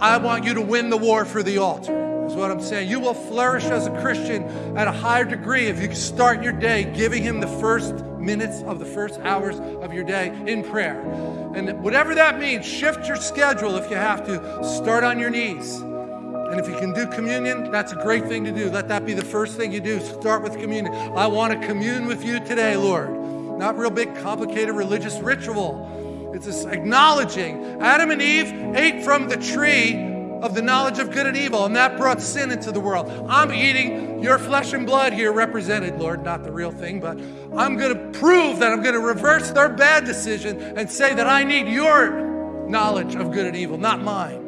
I want you to win the war for the altar, is what I'm saying. You will flourish as a Christian at a higher degree if you start your day giving Him the first minutes of the first hours of your day in prayer. And whatever that means, shift your schedule if you have to. Start on your knees. And if you can do communion, that's a great thing to do. Let that be the first thing you do. Start with communion. I want to commune with you today, Lord. Not real big, complicated religious ritual. It's just acknowledging Adam and Eve ate from the tree of the knowledge of good and evil, and that brought sin into the world. I'm eating your flesh and blood here represented, Lord, not the real thing, but I'm going to prove that I'm going to reverse their bad decision and say that I need your knowledge of good and evil, not mine.